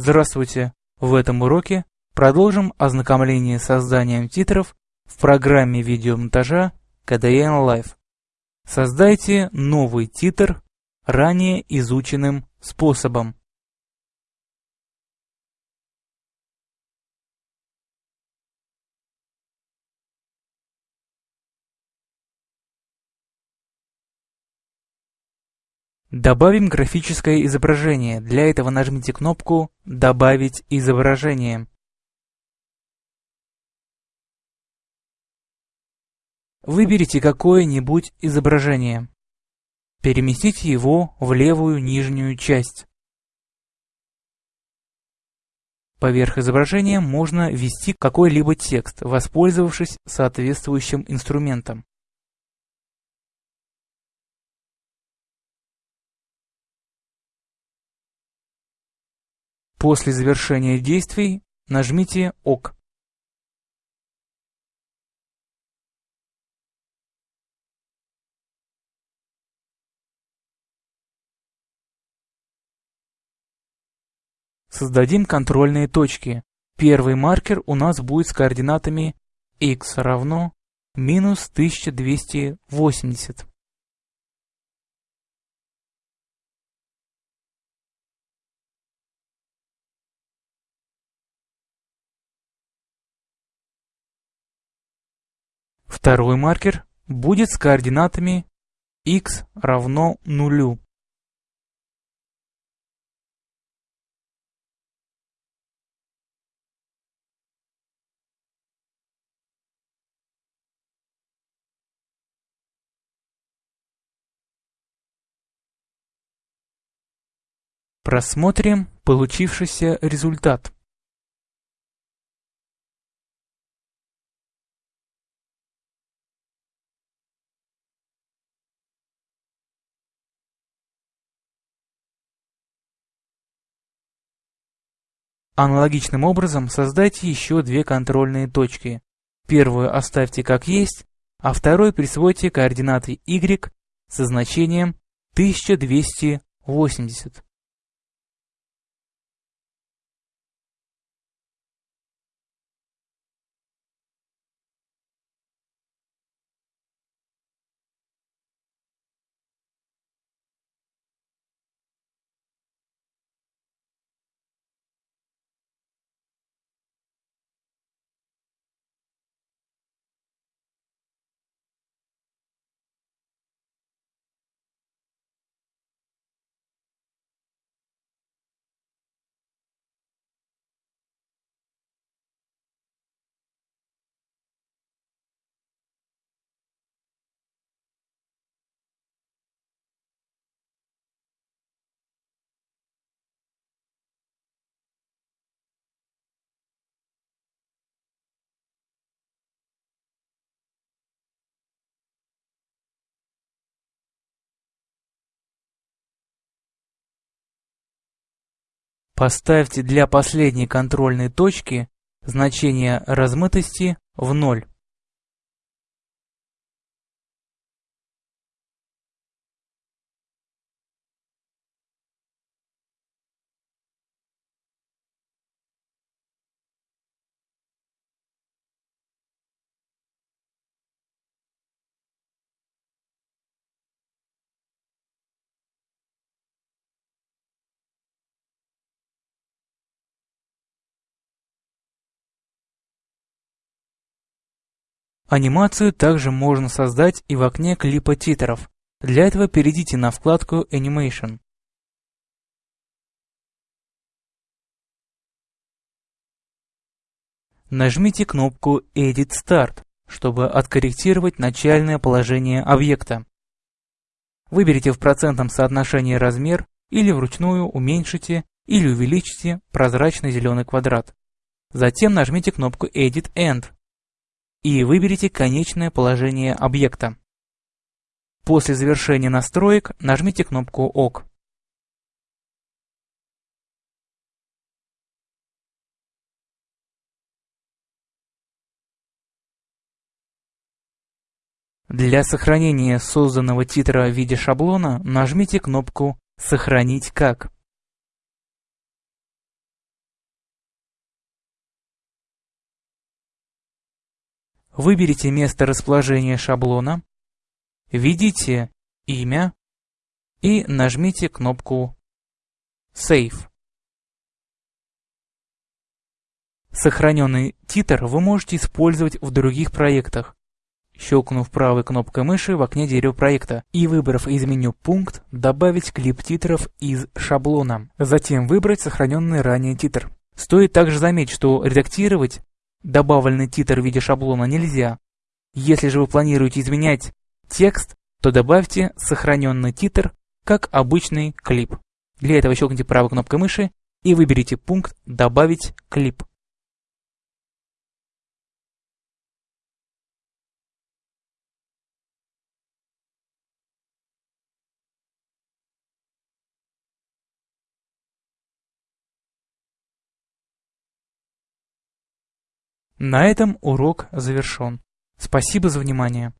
Здравствуйте! В этом уроке продолжим ознакомление с созданием титров в программе видеомонтажа KDN Live. Создайте новый титр ранее изученным способом. Добавим графическое изображение. Для этого нажмите кнопку «Добавить изображение». Выберите какое-нибудь изображение. Переместите его в левую нижнюю часть. Поверх изображения можно ввести какой-либо текст, воспользовавшись соответствующим инструментом. После завершения действий нажмите ОК. Создадим контрольные точки. Первый маркер у нас будет с координатами x равно минус 1280. Второй маркер будет с координатами x равно нулю. Просмотрим получившийся результат. Аналогичным образом создайте еще две контрольные точки. Первую оставьте как есть, а второй присвойте координаты y со значением 1280. Поставьте для последней контрольной точки значение размытости в ноль. Анимацию также можно создать и в окне клипа титров. Для этого перейдите на вкладку Animation. Нажмите кнопку Edit Start, чтобы откорректировать начальное положение объекта. Выберите в процентном соотношении размер или вручную уменьшите или увеличите прозрачный зеленый квадрат. Затем нажмите кнопку Edit End и выберите конечное положение объекта. После завершения настроек нажмите кнопку ОК. Для сохранения созданного титра в виде шаблона нажмите кнопку «Сохранить как». Выберите место расположения шаблона, введите имя и нажмите кнопку Save. Сохраненный титр вы можете использовать в других проектах, щелкнув правой кнопкой мыши в окне дерева проекта и выбрав из меню пункт «Добавить клип титров из шаблона», затем выбрать сохраненный ранее титр. Стоит также заметить, что редактировать добавленный титр в виде шаблона нельзя. Если же вы планируете изменять текст, то добавьте сохраненный титр как обычный клип. Для этого щелкните правой кнопкой мыши и выберите пункт «Добавить клип». На этом урок завершен. Спасибо за внимание.